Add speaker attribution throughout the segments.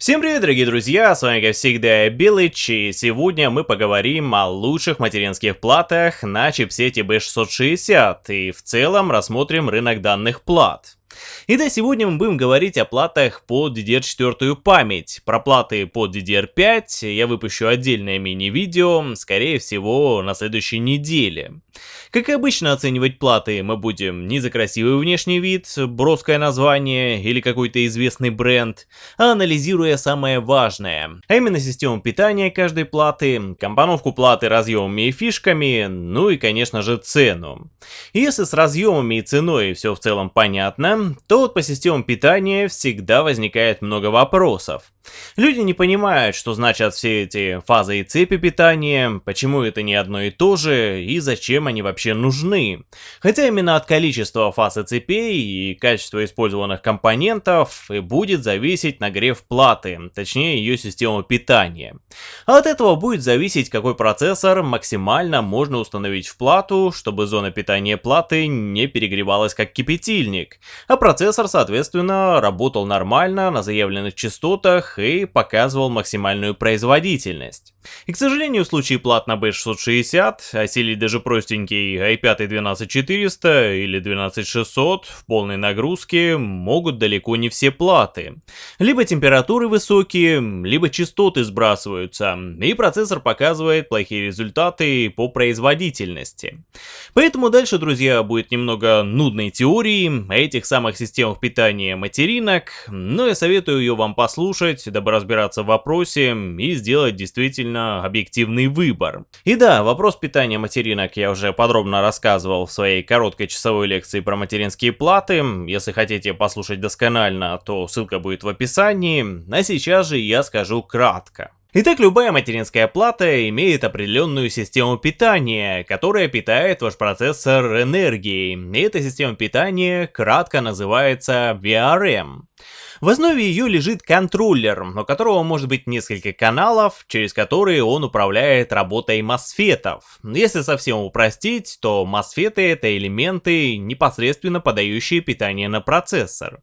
Speaker 1: Всем привет, дорогие друзья, с вами как всегда Белыч, и сегодня мы поговорим о лучших материнских платах на чипсете B660, и в целом рассмотрим рынок данных плат. Итак, сегодня мы будем говорить о платах под DDR4 память. Про платы под DDR5 я выпущу отдельное мини-видео, скорее всего, на следующей неделе. Как и обычно оценивать платы мы будем не за красивый внешний вид, броское название или какой-то известный бренд, а анализируя самое важное, а именно систему питания каждой платы, компоновку платы разъемами и фишками, ну и конечно же цену. Если с разъемами и ценой все в целом понятно, то вот по системам питания всегда возникает много вопросов. Люди не понимают, что значат все эти фазы и цепи питания, почему это не одно и то же и зачем они вообще нужны. Хотя именно от количества фаз и цепей и качества использованных компонентов и будет зависеть нагрев платы, точнее ее система питания. А от этого будет зависеть какой процессор максимально можно установить в плату, чтобы зона питания платы не перегревалась как кипятильник, а процессор соответственно работал нормально на заявленных частотах и показывал максимальную производительность. И к сожалению в случае плат на B660 осилить даже простенький i5 12400 или 12600 в полной нагрузке могут далеко не все платы. Либо температуры высокие, либо частоты сбрасываются, и процессор показывает плохие результаты по производительности. Поэтому дальше, друзья, будет немного нудной теории о этих самых системах питания материнок, но я советую ее вам послушать, дабы разбираться в вопросе и сделать действительно объективный выбор. И да, вопрос питания материнок я уже подробно рассказывал в своей короткой часовой лекции про материнские платы. Если хотите послушать досконально, то ссылка будет в описании, а сейчас же я скажу кратко. Итак, любая материнская плата имеет определенную систему питания, которая питает ваш процессор энергией. И эта система питания кратко называется VRM. В основе ее лежит контроллер, у которого может быть несколько каналов, через которые он управляет работой мосфетов. Если совсем упростить, то мосфеты это элементы, непосредственно подающие питание на процессор.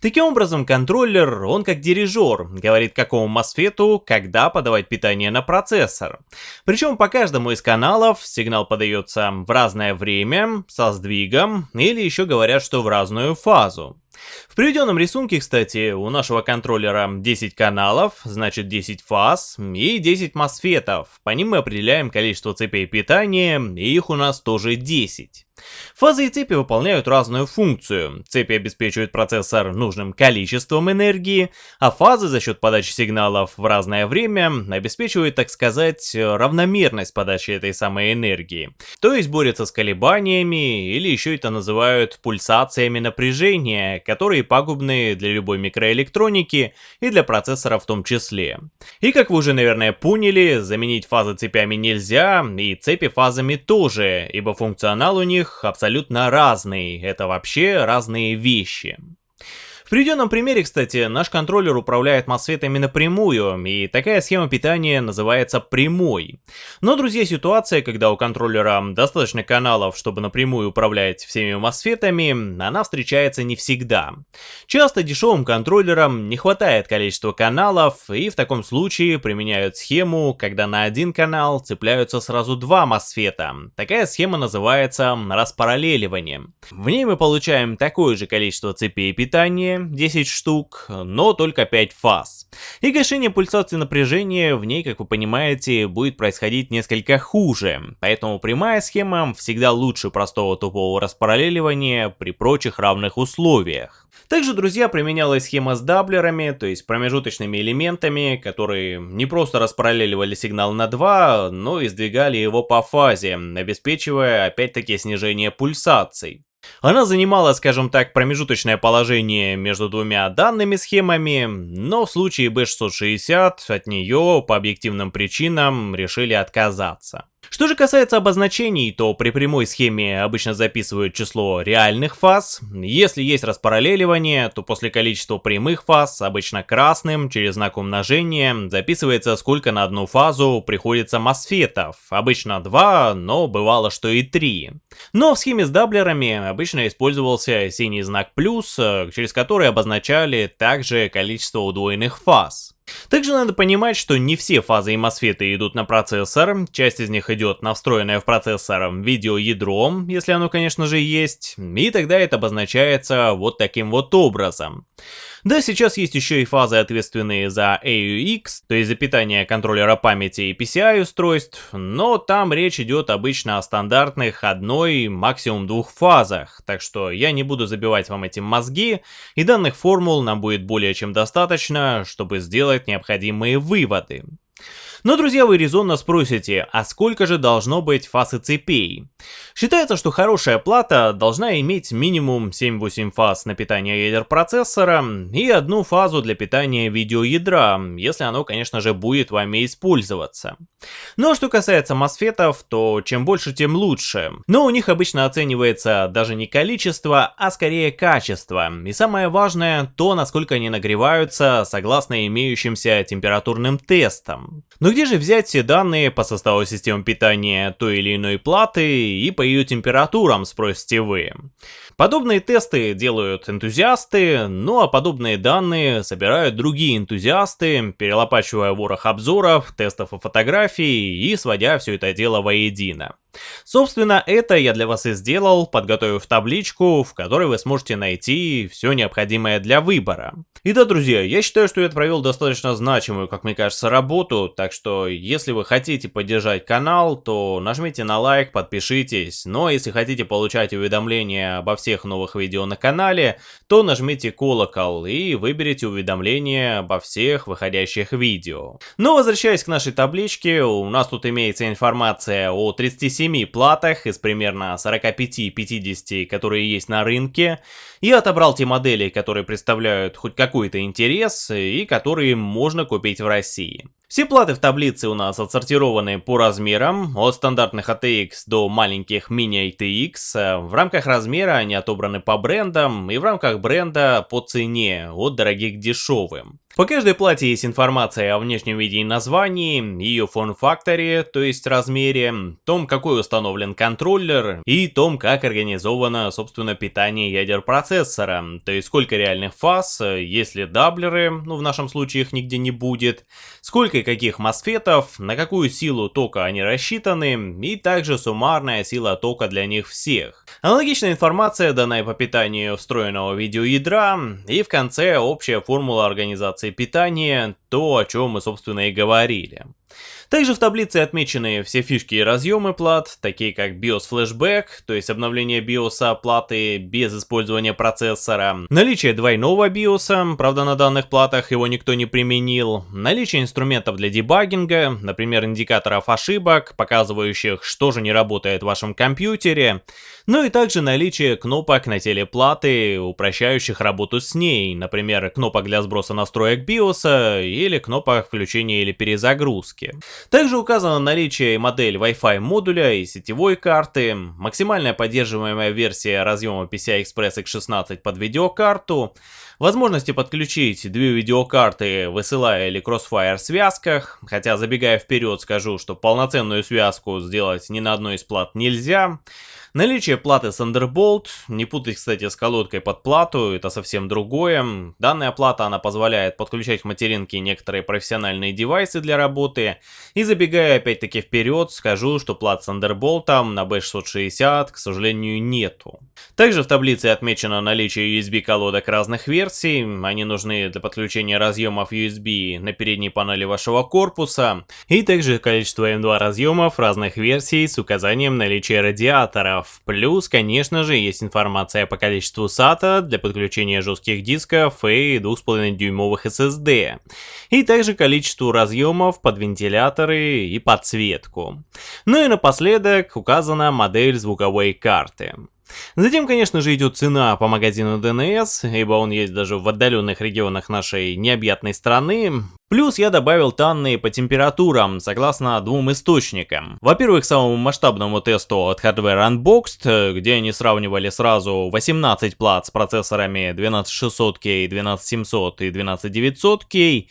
Speaker 1: Таким образом, контроллер, он как дирижер, говорит какому мосфету, когда подавать питание на процессор. Причем по каждому из каналов сигнал подается в разное время, со сдвигом, или еще говорят, что в разную фазу. В приведенном рисунке, кстати, у нашего контроллера 10 каналов, значит 10 фаз и 10 мосфетов. По ним мы определяем количество цепей питания, и их у нас тоже 10. Фазы и цепи выполняют разную функцию. Цепи обеспечивают процессор нужным количеством энергии, а фазы за счет подачи сигналов в разное время обеспечивают, так сказать, равномерность подачи этой самой энергии. То есть борются с колебаниями, или еще это называют пульсациями напряжения, которые пагубны для любой микроэлектроники и для процессора в том числе. И как вы уже, наверное, поняли, заменить фазы цепями нельзя, и цепи фазами тоже, ибо функционал у них абсолютно разный, это вообще разные вещи. Приведенном примере, кстати, наш контроллер управляет мосфетами напрямую, и такая схема питания называется прямой. Но, друзья, ситуация, когда у контроллера достаточно каналов, чтобы напрямую управлять всеми мосфетами, она встречается не всегда. Часто дешевым контроллерам не хватает количества каналов, и в таком случае применяют схему, когда на один канал цепляются сразу два мосфета. Такая схема называется распараллеливанием. В ней мы получаем такое же количество цепей питания, 10 штук, но только 5 фаз. И гашение пульсации напряжения в ней, как вы понимаете, будет происходить несколько хуже, поэтому прямая схема всегда лучше простого тупого распараллеливания при прочих равных условиях. Также, друзья, применялась схема с даблерами, то есть промежуточными элементами, которые не просто распараллеливали сигнал на 2, но и сдвигали его по фазе, обеспечивая опять-таки снижение пульсаций. Она занимала, скажем так, промежуточное положение между двумя данными схемами, но в случае B660 от нее по объективным причинам решили отказаться. Что же касается обозначений, то при прямой схеме обычно записывают число реальных фаз. Если есть распараллеливание, то после количества прямых фаз, обычно красным, через знак умножения, записывается сколько на одну фазу приходится мосфетов. Обычно 2, но бывало, что и 3. Но в схеме с даблерами обычно использовался синий знак плюс, через который обозначали также количество удвоенных фаз. Также надо понимать, что не все фазы MOSFET идут на процессор, часть из них идет на встроенное в процессор видеоядро, если оно, конечно же, есть, и тогда это обозначается вот таким вот образом. Да, сейчас есть еще и фазы, ответственные за AUX, то есть за питание контроллера памяти и PCI устройств, но там речь идет обычно о стандартных одной, максимум двух фазах, так что я не буду забивать вам этим мозги, и данных формул нам будет более чем достаточно, чтобы сделать необходимые выводы. Но, друзья, вы резонно спросите, а сколько же должно быть фаз и цепей? Считается, что хорошая плата должна иметь минимум 7-8 фаз на питание ядер процессора и одну фазу для питания видеоядра, если оно, конечно же, будет вами использоваться. Но что касается мосфетов, то чем больше, тем лучше. Но у них обычно оценивается даже не количество, а скорее качество. И самое важное, то насколько они нагреваются согласно имеющимся температурным тестам. Но где же взять все данные по составу систем питания той или иной платы и по ее температурам, спросите вы? Подобные тесты делают энтузиасты, ну а подобные данные собирают другие энтузиасты, перелопачивая ворох обзоров, тестов и фотографий и сводя все это дело воедино. Собственно, это я для вас и сделал, подготовив табличку, в которой вы сможете найти все необходимое для выбора. И да, друзья, я считаю, что я провел достаточно значимую, как мне кажется, работу, так что если вы хотите поддержать канал, то нажмите на лайк, подпишитесь, но если хотите получать уведомления обо всех новых видео на канале, то нажмите колокол и выберите уведомления обо всех выходящих видео. Но возвращаясь к нашей табличке, у нас тут имеется информация о 37 7 платах из примерно 45-50, которые есть на рынке, и отобрал те модели, которые представляют хоть какой-то интерес и которые можно купить в России. Все платы в таблице у нас отсортированы по размерам, от стандартных ATX до маленьких мини-ATX. В рамках размера они отобраны по брендам и в рамках бренда по цене, от дорогих к дешевым. По каждой плате есть информация о внешнем виде и названии, ее форм-факторе, то есть размере, том, какой установлен контроллер и том, как организовано, собственно, питание ядер процессора, то есть сколько реальных фаз, есть ли даблеры, ну в нашем случае их нигде не будет, сколько и каких мосфетов, на какую силу тока они рассчитаны и также суммарная сила тока для них всех. Аналогичная информация дана и по питанию встроенного видеоядра и в конце общая формула организации питания, то о чем мы собственно и говорили. Также в таблице отмечены все фишки и разъемы плат, такие как BIOS Flashback, то есть обновление BIOS платы без использования процессора, наличие двойного BIOS, правда на данных платах его никто не применил, наличие инструментов для дебагинга, например индикаторов ошибок, показывающих, что же не работает в вашем компьютере, ну и также наличие кнопок на теле платы, упрощающих работу с ней, например, кнопок для сброса настроек BIOS или кнопок включения или перезагрузки. Также указано наличие и модель Wi-Fi модуля и сетевой карты, максимальная поддерживаемая версия разъема PCI Express X16 под видеокарту, возможности подключить две видеокарты, высылая или Crossfire связках, хотя забегая вперед скажу, что полноценную связку сделать ни на одной из плат нельзя, Наличие платы Thunderbolt, не путать, кстати, с колодкой под плату, это совсем другое. Данная плата, она позволяет подключать к материнке некоторые профессиональные девайсы для работы. И забегая опять-таки вперед, скажу, что плат Thunderbolt на B660, к сожалению, нету. Также в таблице отмечено наличие USB колодок разных версий, они нужны для подключения разъемов USB на передней панели вашего корпуса, и также количество M2 разъемов разных версий с указанием наличия радиатора дисков. Плюс, конечно же, есть информация по количеству SATA для подключения жестких дисков и 2,5 дюймовых SSD. И также количеству разъемов под вентиляторы и подсветку. Ну и напоследок указана модель звуковой карты. Затем, конечно же, идет цена по магазину DNS, ибо он есть даже в отдаленных регионах нашей необъятной страны. Плюс я добавил данные по температурам, согласно двум источникам. Во-первых, самому масштабному тесту от Hardware Unboxed, где они сравнивали сразу 18 плат с процессорами 12600K, 12700 и 12900K,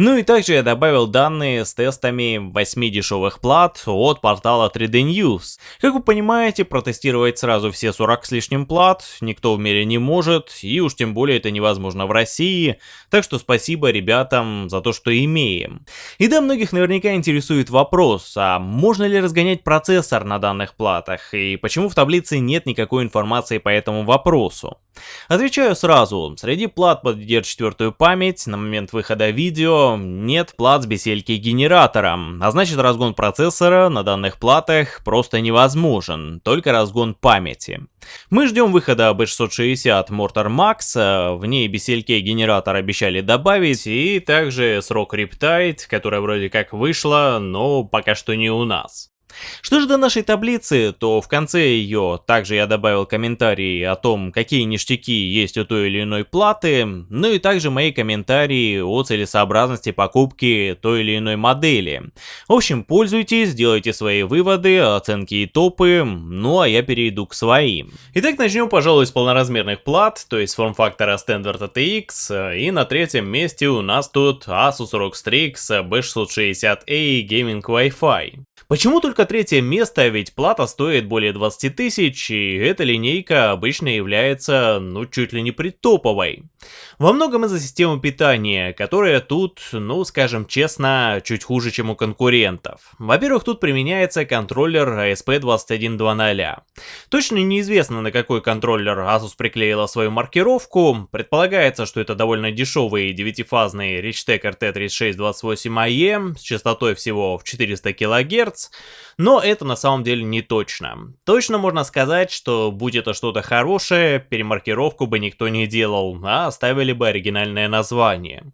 Speaker 1: Ну и также я добавил данные с тестами 8 дешевых плат от портала 3D News. Как вы понимаете, протестировать сразу все 40 с лишним плат никто в мире не может, и уж тем более это невозможно в России, так что спасибо ребятам за то, что имеем. И да, многих наверняка интересует вопрос, а можно ли разгонять процессор на данных платах, и почему в таблице нет никакой информации по этому вопросу? Отвечаю сразу, среди плат под DDR4 память. На момент выхода видео нет плат с BCLK генератором, а значит разгон процессора на данных платах просто невозможен, только разгон памяти. Мы ждем выхода B660 Mortar Max, в ней BCLK генератор обещали добавить, и также срок Riptide, которая вроде как вышла, но пока что не у нас. Что же до нашей таблицы, то в конце ее также я добавил комментарии о том, какие ништяки есть у той или иной платы, ну и также мои комментарии о целесообразности покупки той или иной модели. В общем, пользуйтесь, делайте свои выводы, оценки и топы, ну а я перейду к своим. Итак, начнем, пожалуй, с полноразмерных плат, то есть форм-фактора Standard ATX, и на третьем месте у нас тут Asus ROG Strix B660A Gaming Wi-Fi. Почему только третье место, ведь плата стоит более 20 тысяч, и эта линейка обычно является, ну, чуть ли не притоповой. Во многом из-за системы питания, которая тут, ну, скажем честно, чуть хуже, чем у конкурентов. Во-первых, тут применяется контроллер ASP2100. Точно неизвестно, на какой контроллер Asus приклеила свою маркировку. Предполагается, что это довольно дешевый девятифазный Richtek RT3628AE с частотой всего в 400 кГц, Гц но это на самом деле не точно. Точно можно сказать, что будь это что-то хорошее, перемаркировку бы никто не делал, а оставили бы оригинальное название.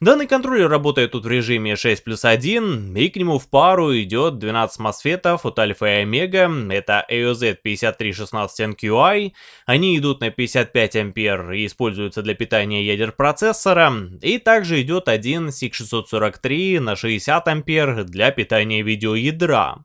Speaker 1: Данный контроллер работает тут в режиме 6 плюс 1, и к нему в пару идет 12 мосфетов от Альфа и Омега, это AOZ 5316NQI, они идут на 55 ампер и используются для питания ядер процессора, и также идет один SIG643 на 60 ампер для питания видеоядра.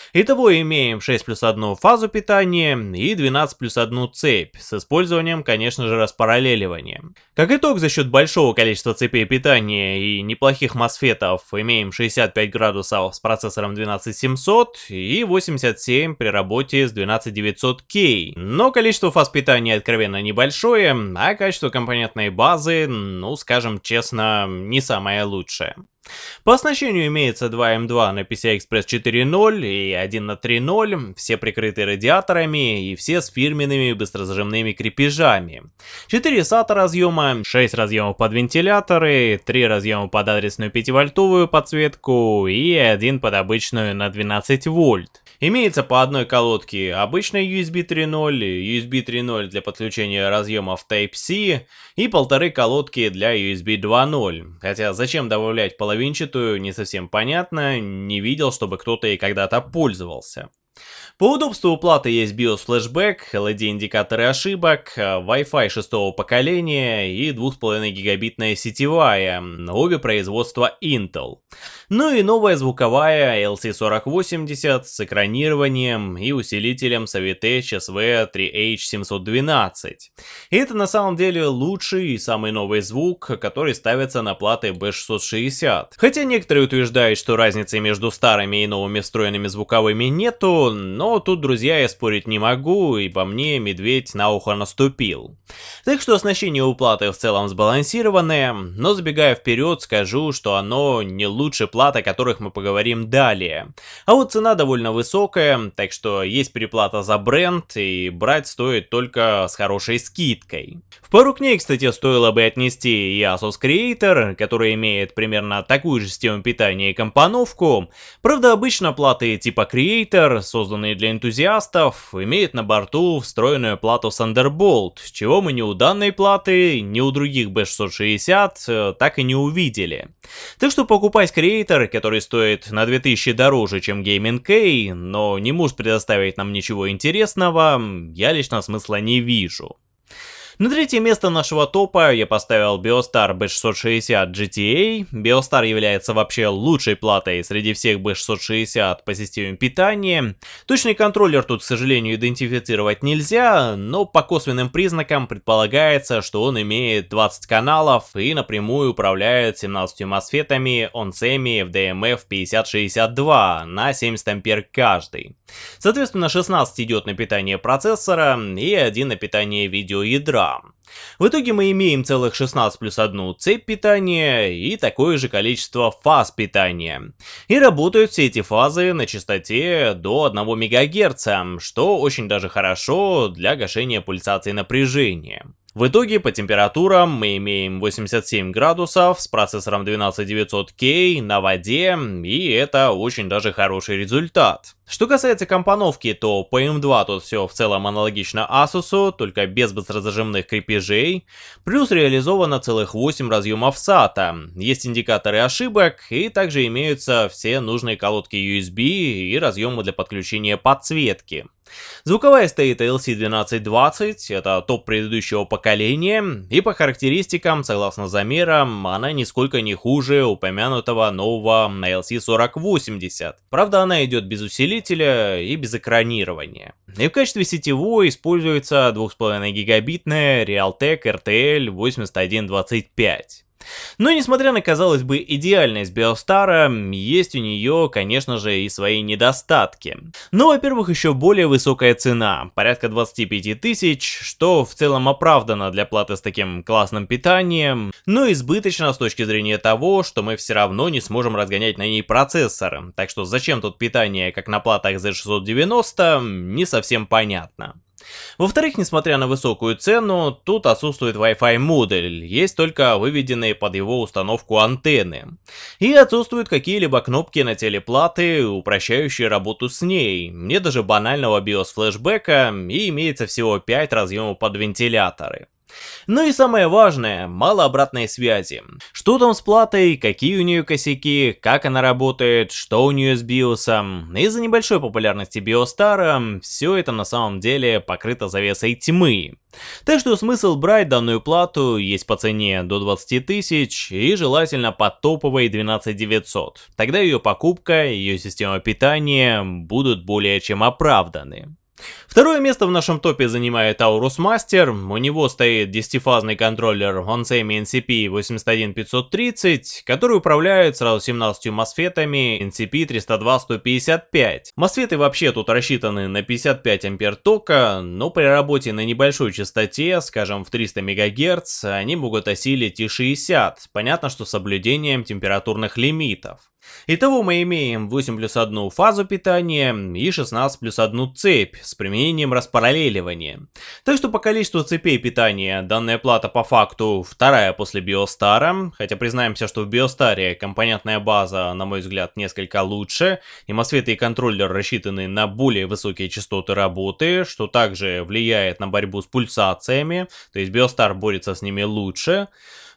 Speaker 1: Итого имеем 6 плюс 1 фазу питания и 12 плюс 1 цепь, с использованием, конечно же, распараллеливания. Как итог, за счет большого количества цепей питания и неплохих мосфетов имеем 65 градусов с процессором 12700 и 87 при работе с 12900K. Но количество фаз питания откровенно небольшое, а качество компонентной базы, ну скажем честно, не самое лучшее. По оснащению имеется 2 М2 на PCI Express 4.0 и 1 на 3.0, все прикрыты радиаторами и все с фирменными быстрозажимными крепежами. 4 SATA разъема, 6 разъемов под вентиляторы, 3 разъема под адресную 5-вольтовую подсветку и 1 под обычную на 12 вольт. Имеется по одной колодке обычная USB 3.0, USB 3.0 для подключения разъемов Type-C и полторы колодки для USB 2.0. Хотя зачем добавлять половинчатую, не совсем понятно, не видел, чтобы кто-то и когда-то пользовался. По удобству у платы есть BIOS Flashback, LED-индикаторы ошибок, Wi-Fi шестого поколения и 2,5 гигабитная сетевая, обе производства Intel. Ну и новая звуковая LC4080 с экранированием и усилителем Savitech SV3H712. И это на самом деле лучший и самый новый звук, который ставится на платы B660. Хотя некоторые утверждают, что разницы между старыми и новыми встроенными звуковыми нету, но тут, друзья, я спорить не могу, и по мне медведь на ухо наступил. Так что оснащение у платы в целом сбалансированное, но забегая вперед, скажу, что оно не лучше плат, о которых мы поговорим далее. А вот цена довольно высокая, так что есть переплата за бренд, и брать стоит только с хорошей скидкой. Пару к ней, кстати, стоило бы отнести и Asus Creator, который имеет примерно такую же систему питания и компоновку. Правда, обычно платы типа Creator, созданные для энтузиастов, имеют на борту встроенную плату Thunderbolt, чего мы ни у данной платы, ни у других B660 э, так и не увидели. Так что покупать Creator который стоит на 2000 дороже, чем Gaming K, но не может предоставить нам ничего интересного, я лично смысла не вижу. На третье место нашего топа я поставил Biostar B660 GTA. Biostar является вообще лучшей платой среди всех B660 по системе питания. Точный контроллер тут, к сожалению, идентифицировать нельзя, но по косвенным признакам предполагается, что он имеет 20 каналов и напрямую управляет 17 мосфетами OnSemi FDMF 5062 на 70 ампер каждый. Соответственно, 16 идет на питание процессора и 1 на питание видеоядра. В итоге мы имеем целых 16 плюс 1 цепь питания и такое же количество фаз питания. И работают все эти фазы на частоте до 1 МГц, что очень даже хорошо для гашения пульсации напряжения. В итоге по температурам мы имеем 87 градусов с процессором 12900K на воде, и это очень даже хороший результат. Что касается компоновки, то по M2 тут все в целом аналогично Asus, только без быстрозажимных крепежей, плюс реализовано целых 8 разъемов SATA, есть индикаторы ошибок, и также имеются все нужные колодки USB и разъемы для подключения подсветки. Звуковая стоит LC1220, это топ предыдущего поколения, и по характеристикам, согласно замерам, она нисколько не хуже упомянутого нового LC4080. Правда, она идет без усилителя и без экранирования. И в качестве сетевой используется 2,5 гигабитная Realtek RTL 8125. Но несмотря на, казалось бы, идеальность Биостара, есть у нее, конечно же, и свои недостатки. Ну, во-первых, еще более высокая цена, порядка 25 тысяч, что в целом оправдано для платы с таким классным питанием, но избыточно с точки зрения того, что мы все равно не сможем разгонять на ней процессор, так что зачем тут питание, как на платах Z690, не совсем понятно. Во-вторых, несмотря на высокую цену, тут отсутствует Wi-Fi модуль, есть только выведенные под его установку антенны. И отсутствуют какие-либо кнопки на телеплаты, упрощающие работу с ней. Нет даже банального BIOS флешбека и имеется всего 5 разъемов под вентиляторы. Ну и самое важное, мало обратной связи. Что там с платой, какие у нее косяки, как она работает, что у нее с биосом. Из-за небольшой популярности биостара, все это на самом деле покрыто завесой тьмы. Так что смысл брать данную плату есть по цене до 20 тысяч и желательно по топовой 12900. Тогда ее покупка ее система питания будут более чем оправданы. Второе место в нашем топе занимает Aorus Master, у него стоит 10-фазный контроллер OnSemi NCP 81530, который управляет сразу 17 мосфетами NCP 302-155. Мосфеты вообще тут рассчитаны на 55 ампер тока, но при работе на небольшой частоте, скажем в 300 МГц, они могут осилить и 60, понятно, что с соблюдением температурных лимитов. Итого мы имеем 8 плюс 1 фазу питания и 16 плюс 1 цепь с применением распараллеливания. Так что по количеству цепей питания данная плата по факту вторая после Биостара, хотя признаемся, что в Биостаре компонентная база, на мой взгляд, несколько лучше, и мосфеты и контроллер рассчитаны на более высокие частоты работы, что также влияет на борьбу с пульсациями, то есть Биостар борется с ними лучше.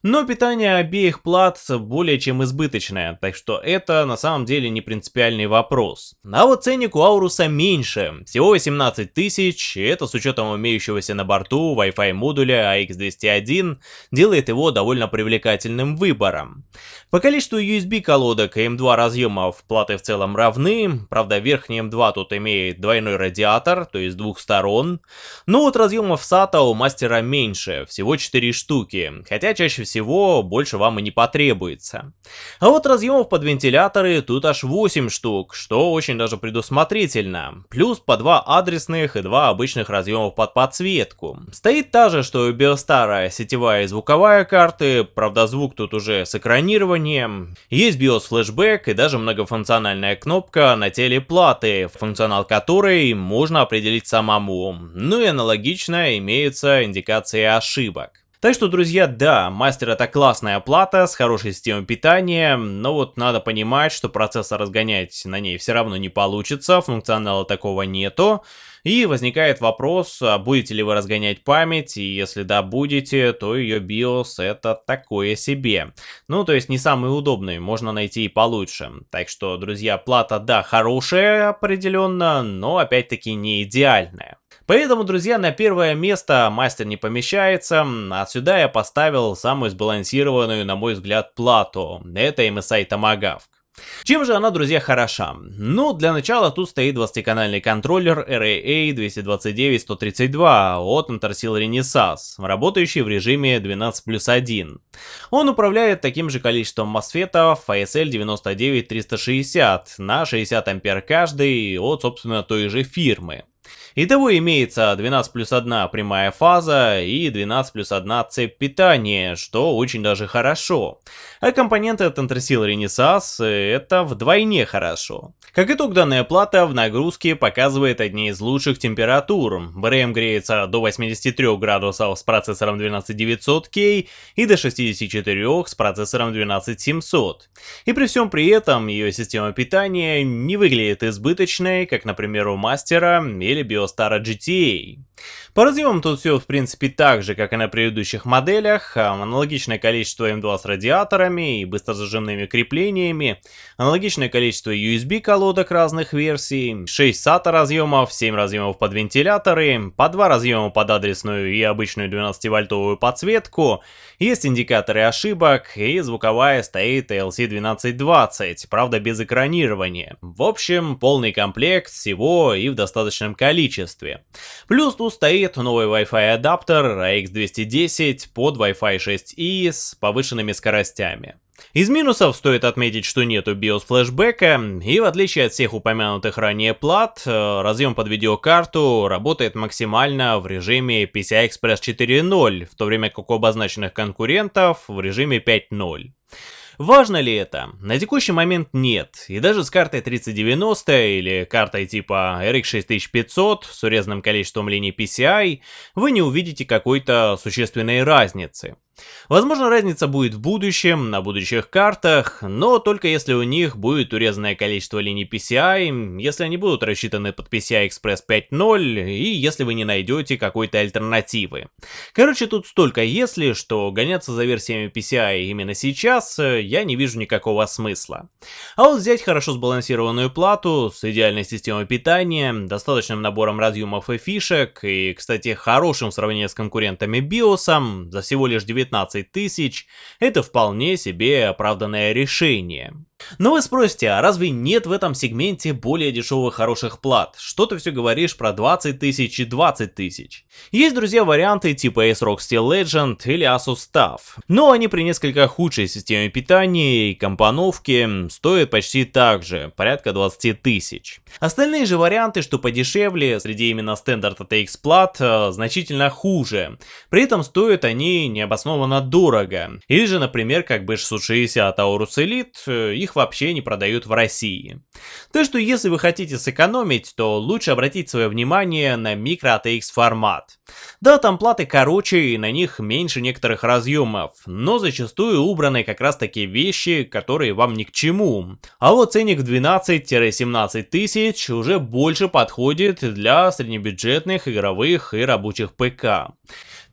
Speaker 1: Но питание обеих плат более чем избыточное, так что это на самом деле не принципиальный вопрос. А вот ценник у Ауруса меньше, всего 18 тысяч, и это с учетом имеющегося на борту Wi-Fi модуля AX201 делает его довольно привлекательным выбором. По количеству USB колодок и M2 разъемов платы в целом равны, правда верхний M2 тут имеет двойной радиатор, то есть двух сторон, но вот разъемов SATA у мастера меньше, всего 4 штуки, хотя чаще всего всего больше вам и не потребуется. А вот разъемов под вентиляторы тут аж 8 штук, что очень даже предусмотрительно. Плюс по 2 адресных и 2 обычных разъемов под подсветку. Стоит та же, что и у Биостара сетевая и звуковая карты, правда звук тут уже с экранированием. Есть BIOS флешбэк и даже многофункциональная кнопка на теле платы, функционал которой можно определить самому. Ну и аналогично имеются индикации ошибок. Так что, друзья, да, мастер это классная плата с хорошей системой питания, но вот надо понимать, что процессор разгонять на ней все равно не получится, функционала такого нету. И возникает вопрос, а будете ли вы разгонять память, и если да, будете, то ее BIOS это такое себе. Ну, то есть не самый удобный, можно найти и получше. Так что, друзья, плата, да, хорошая определенно, но опять-таки не идеальная. Поэтому, друзья, на первое место мастер не помещается, а сюда я поставил самую сбалансированную, на мой взгляд, плату. Это MSI Tomahawk. Чем же она, друзья, хороша? Ну, для начала тут стоит 20-канальный контроллер RAA-229-132 от Intersil Renesas, работающий в режиме 12 плюс 1. Он управляет таким же количеством мосфетов ASL 99360 на 60 ампер каждый от, собственно, той же фирмы. Итого имеется 12 плюс 1 прямая фаза и 12 плюс 1 цепь питания, что очень даже хорошо. А компоненты от Intersil Renesas это вдвойне хорошо. Как итог, данная плата в нагрузке показывает одни из лучших температур. БРМ греется до 83 градусов с процессором 12900K и до 64 с процессором 12700. И при всем при этом ее система питания не выглядит избыточной, как, например, у мастера или Биостара GTA. По разъемам тут все в принципе так же, как и на предыдущих моделях, аналогичное количество M2 с радиаторами и быстрозажимными креплениями, аналогичное количество USB колодок разных версий, 6 SATA разъемов, 7 разъемов под вентиляторы, по 2 разъема под адресную и обычную 12-вольтовую подсветку, есть индикаторы ошибок и звуковая стоит LC1220, правда без экранирования. В общем, полный комплект всего и в достаточном количестве. Плюс тут стоит новый Wi-Fi адаптер AX210 под Wi-Fi 6E с повышенными скоростями. Из минусов стоит отметить, что нету BIOS флешбека, и в отличие от всех упомянутых ранее плат, э, разъем под видеокарту работает максимально в режиме PCI Express 4.0, в то время как у обозначенных конкурентов в режиме 5.0. Важно ли это? На текущий момент нет, и даже с картой 3090 или картой типа RX 6500 с урезанным количеством линий PCI вы не увидите какой-то существенной разницы. Возможно, разница будет в будущем, на будущих картах, но только если у них будет урезанное количество линий PCI, если они будут рассчитаны под PCI Express 5.0 и если вы не найдете какой-то альтернативы. Короче, тут столько если, что гоняться за версиями PCI именно сейчас э, я не вижу никакого смысла. А вот взять хорошо сбалансированную плату с идеальной системой питания, достаточным набором разъемов и фишек и, кстати, хорошим в сравнении с конкурентами BIOS за всего лишь 19 19 тысяч – это вполне себе оправданное решение. Но вы спросите, а разве нет в этом сегменте более дешевых хороших плат? Что ты все говоришь про 20 тысяч и 20 тысяч? Есть, друзья, варианты типа ASRock Steel Legend или Asus TUF. Но они при несколько худшей системе питания и компоновки стоят почти так же, порядка 20 тысяч. Остальные же варианты, что подешевле, среди именно стандарт ATX плат, э, значительно хуже. При этом стоят они необоснованно дорого. Или же, например, как B660 Aorus Elite, э, их вообще не продают в России. Так что если вы хотите сэкономить, то лучше обратить свое внимание на микро ATX формат. Да, там платы короче и на них меньше некоторых разъемов, но зачастую убраны как раз такие вещи, которые вам ни к чему. А вот ценник в 12-17 тысяч уже больше подходит для среднебюджетных игровых и рабочих ПК.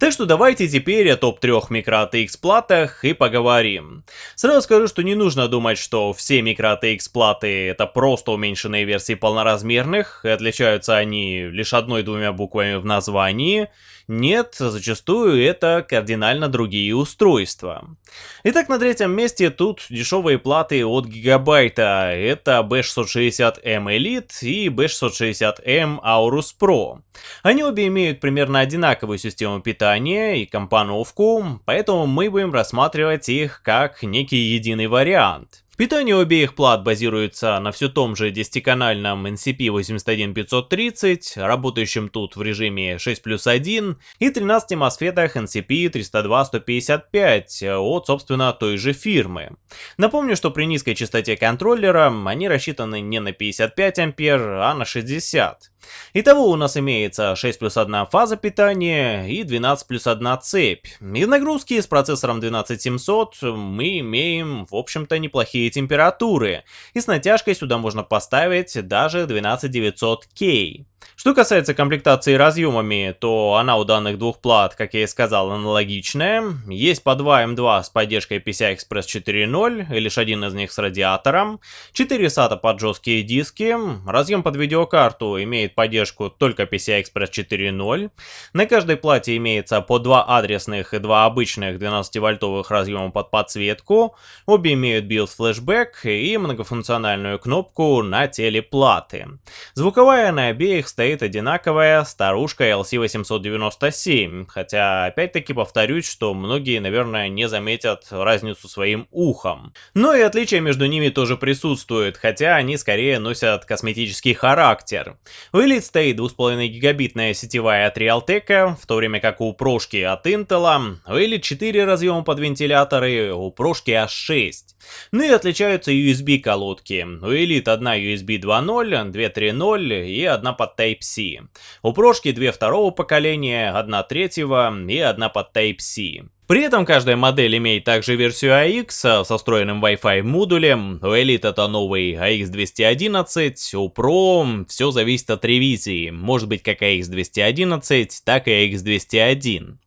Speaker 1: Так что давайте теперь о топ-3 микро ATX платах и поговорим. Сразу скажу, что не нужно думать, что все микро ATX платы это просто уменьшенные версии полноразмерных, и отличаются они лишь одной-двумя буквами в названии. Нет, зачастую это кардинально другие устройства. Итак, на третьем месте тут дешевые платы от Гигабайта. Это B660M Elite и B660M Aorus Pro. Они обе имеют примерно одинаковую систему питания и компоновку, поэтому мы будем рассматривать их как некий единый вариант. Питание обеих плат базируется на все том же 10-канальном NCP81530, работающем тут в режиме 6 плюс 1, и 13 мосфетах NCP302-155 от, собственно, той же фирмы. Напомню, что при низкой частоте контроллера они рассчитаны не на 55 ампер, а на 60. Итого у нас имеется 6 плюс 1 фаза питания и 12 плюс 1 цепь. Из нагрузки с процессором 12700 мы имеем, в общем-то, неплохие температуры. И с натяжкой сюда можно поставить даже 12900K. Что касается комплектации разъемами, то она у данных двух плат, как я и сказал, аналогичная. Есть по 2 М2 с поддержкой PCI-Express 4.0, и лишь один из них с радиатором. 4 SATA под жесткие диски. Разъем под видеокарту имеет поддержку только PCI-Express 4.0. На каждой плате имеется по 2 адресных и 2 обычных 12-вольтовых разъема под подсветку. Обе имеют BIOS флешбэк и многофункциональную кнопку на теле платы. Звуковая на обеих стоит одинаковая старушка LC897, хотя опять-таки повторюсь, что многие, наверное, не заметят разницу своим ухом. Но и отличия между ними тоже присутствуют, хотя они скорее носят косметический характер. У Elite стоит 2,5 гигабитная сетевая от Realtek, в то время как у прошки от Intel, у Elite 4 разъема под вентиляторы, у прошки аж 6. Ну и отличаются USB колодки. У Elite одна USB 2.0, 2 3.0 и одна под Type-C. У прошки две второго поколения, одна третьего и одна под Type-C. При этом каждая модель имеет также версию AX со встроенным Wi-Fi модулем, у Elite это новый AX211, у Pro все зависит от ревизии, может быть как AX211, так и AX201.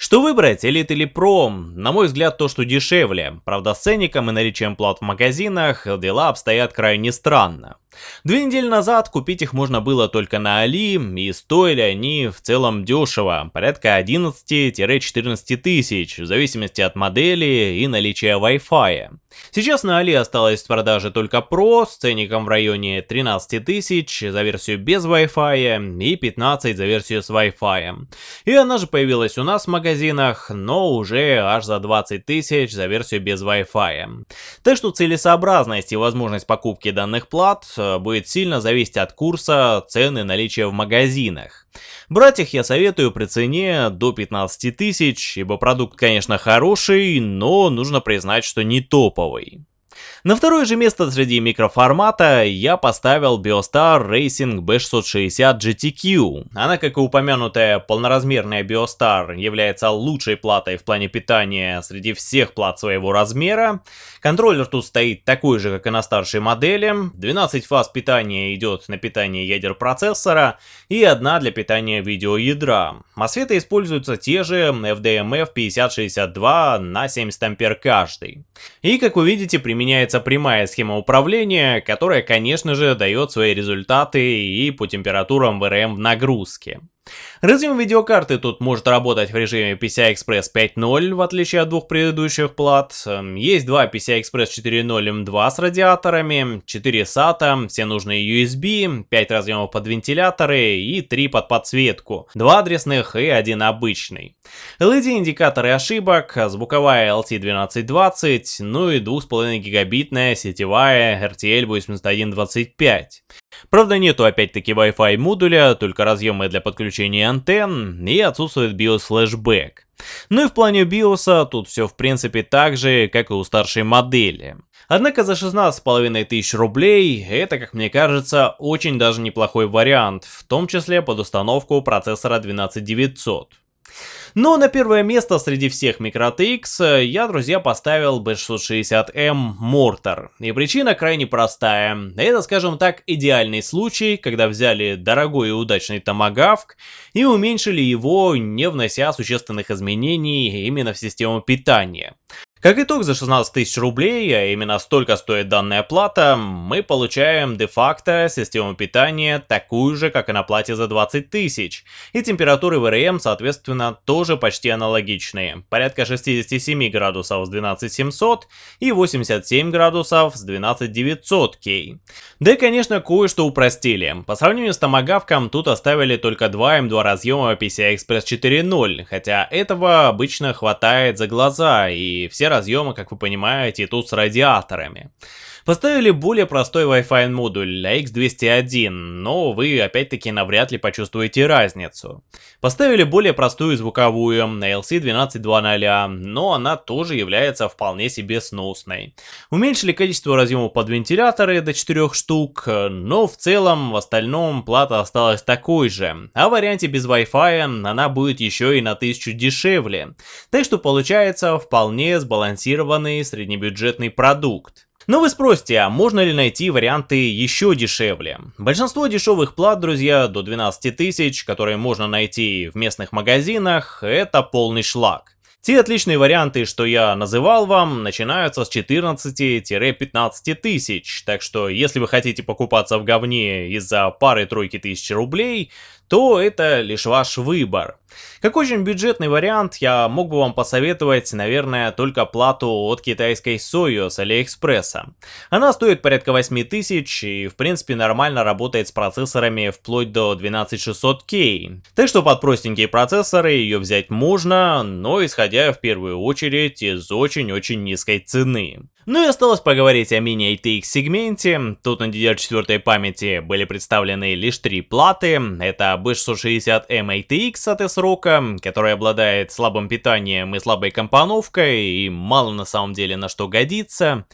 Speaker 1: Что выбрать, Elite или Pro? На мой взгляд, то, что дешевле. Правда, с ценником и наличием плат в магазинах дела обстоят крайне странно. Две недели назад купить их можно было только на Али, и стоили они в целом дешево, порядка 11-14 тысяч, в зависимости от модели и наличия Wi-Fi. Сейчас на Али осталось в продаже только Pro с ценником в районе 13 тысяч за версию без Wi-Fi и 15 за версию с Wi-Fi. И она же появилась у нас в магазинах, но уже аж за 20 тысяч за версию без Wi-Fi. Так что целесообразность и возможность покупки данных плат Э, будет сильно зависеть от курса, цены, наличия в магазинах. Брать их я советую при цене до 15 тысяч, ибо продукт, конечно, хороший, но нужно признать, что не топовый. На второе же место среди микроформата я поставил Biostar Racing B660 GTQ. Она, как и упомянутая полноразмерная Biostar, является лучшей платой в плане питания среди всех плат своего размера. Контроллер тут стоит такой же, как и на старшей модели. 12 фаз питания идет на питание ядер процессора и одна для питания видеоядра. Мосфеты используются те же FDMF 5062 на 70 ампер каждый. И как вы видите, применяется применяется прямая схема управления, которая, конечно же, дает свои результаты и по температурам VRM в нагрузке. Разъем видеокарты тут может работать в режиме PCI-Express 5.0, в отличие от двух предыдущих плат. Есть два PCI-Express 4.0 M2 с радиаторами, 4 SATA, все нужные USB, 5 разъемов под вентиляторы и 3 под подсветку, 2 адресных и один обычный. LED-индикаторы ошибок, звуковая LT1220, ну и 2,5 гигабитная сетевая RTL 8125. Правда нету опять-таки Wi-Fi модуля, только разъемы для подключения антенн и отсутствует BIOS флешбэк. Ну и в плане BIOS тут все в принципе так же, как и у старшей модели. Однако за 16,5 тысяч рублей это, как мне кажется, очень даже неплохой вариант, в том числе под установку процессора 12900. Но на первое место среди всех MicroTX я, друзья, поставил B660M Mortar. И причина крайне простая. Это, скажем так, идеальный случай, когда взяли дорогой и удачный томагавк и уменьшили его, не внося существенных изменений именно в систему питания. Как итог, за 16 тысяч рублей, а именно столько стоит данная плата, мы получаем де-факто систему питания такую же, как и на плате за 20 тысяч. И температуры VRM, соответственно, тоже почти аналогичные. Порядка 67 градусов с 12700 и 87 градусов с 12900K. Да и, конечно, кое-что упростили. По сравнению с томагавком, тут оставили только 2 М2 разъема PCI Express 4.0, хотя этого обычно хватает за глаза, и все разъемы, как вы понимаете, тут с радиаторами. Поставили более простой Wi-Fi модуль X201, но вы опять-таки навряд ли почувствуете разницу. Поставили более простую звуковую LC1220, но она тоже является вполне себе сносной. Уменьшили количество разъемов под вентиляторы до 4 штук, но в целом в остальном плата осталась такой же, а в варианте без Wi-Fi она будет еще и на 1000 дешевле. Так что получается вполне сбалансированный среднебюджетный продукт. Но вы спросите, а можно ли найти варианты еще дешевле? Большинство дешевых плат, друзья, до 12 тысяч, которые можно найти в местных магазинах, это полный шлак. Те отличные варианты, что я называл вам, начинаются с 14-15 тысяч, так что если вы хотите покупаться в говне из-за пары-тройки тысяч рублей, то это лишь ваш выбор. Как очень бюджетный вариант, я мог бы вам посоветовать, наверное, только плату от китайской Soyo с Алиэкспресса. Она стоит порядка 8000 и в принципе нормально работает с процессорами вплоть до 12600K. Так что под простенькие процессоры ее взять можно, но исходя в первую очередь из очень-очень низкой цены. Ну и осталось поговорить о мини-ATX сегменте. Тут на DDR4 памяти были представлены лишь три платы. Это B660M ATX от S-ROC, который обладает слабым питанием и слабой компоновкой, и мало на самом деле на что годится.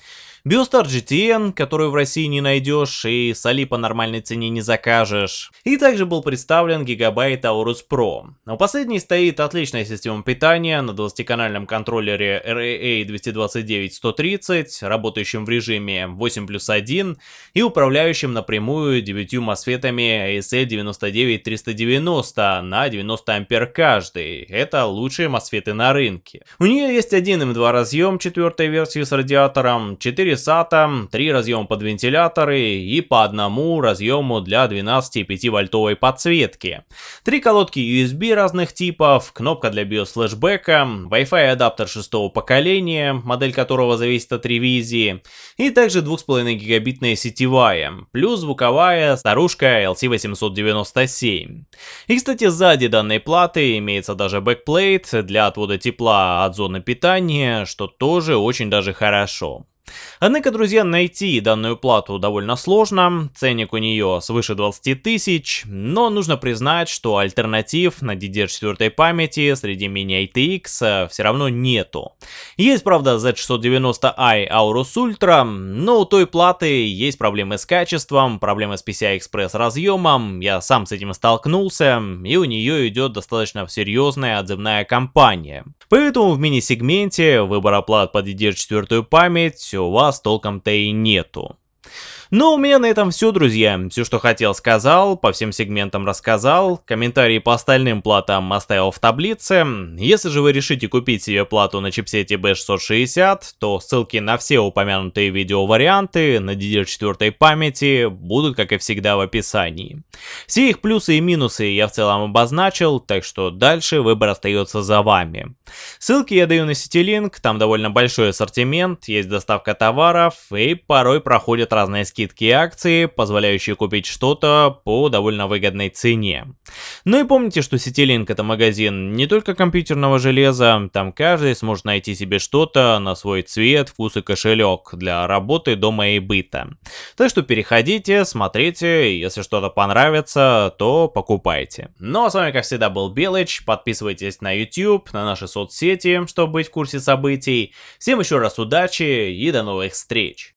Speaker 1: Биостар GTN, которую в России не найдешь и с Али по нормальной цене не закажешь. И также был представлен Gigabyte Aorus Pro. У последней стоит отличная система питания на 20-канальном контроллере RAA229-130, работающем в режиме 8 плюс 1 и управляющим напрямую 9 мосфетами ASL99390 на 90 ампер каждый. Это лучшие мосфеты на рынке. У нее есть один M2 разъем четвертой версии с радиатором, 4 SATA, 3 разъема под вентиляторы и по одному разъему для 12,5 вольтовой подсветки. Три колодки USB разных типов, кнопка для BIOS Flashback а, Wi-Fi адаптер шестого поколения, модель которого зависит от ревизии, и также 2,5 гигабитная сетевая, плюс звуковая старушка ALC897. И кстати сзади данной платы имеется даже backplate для отвода тепла от зоны питания, что тоже очень даже хорошо. Однако, друзья, найти данную плату довольно сложно, ценник у нее свыше 20 тысяч, но нужно признать, что альтернатив на DDR4 памяти среди mini-ITX все равно нету. Есть, правда, Z690i Aorus Ultra, но у той платы есть проблемы с качеством, проблемы с PCI-Express разъемом, я сам с этим столкнулся, и у нее идет достаточно серьезная отзывная кампания. Поэтому в мини-сегменте выбора плат под DDR4 память у вас толком-то и нету. Ну, у меня на этом все, друзья. Все, что хотел, сказал, по всем сегментам рассказал. Комментарии по остальным платам оставил в таблице. Если же вы решите купить себе плату на чипсете B660, то ссылки на все упомянутые видеоварианты на DDR4 памяти будут, как и всегда, в описании. Все их плюсы и минусы я в целом обозначил, так что дальше выбор остается за вами. Ссылки я даю на Citylink, там довольно большой ассортимент, есть доставка товаров и порой проходят разные скидки скидки и акции, позволяющие купить что-то по довольно выгодной цене. Ну и помните, что CityLink это магазин не только компьютерного железа, там каждый сможет найти себе что-то на свой цвет, вкус и кошелек для работы, дома и быта. Так что переходите, смотрите, если что-то понравится, то покупайте. Ну а с вами как всегда был Белыч, подписывайтесь на YouTube, на наши соцсети, чтобы быть в курсе событий. Всем еще раз удачи и до новых встреч!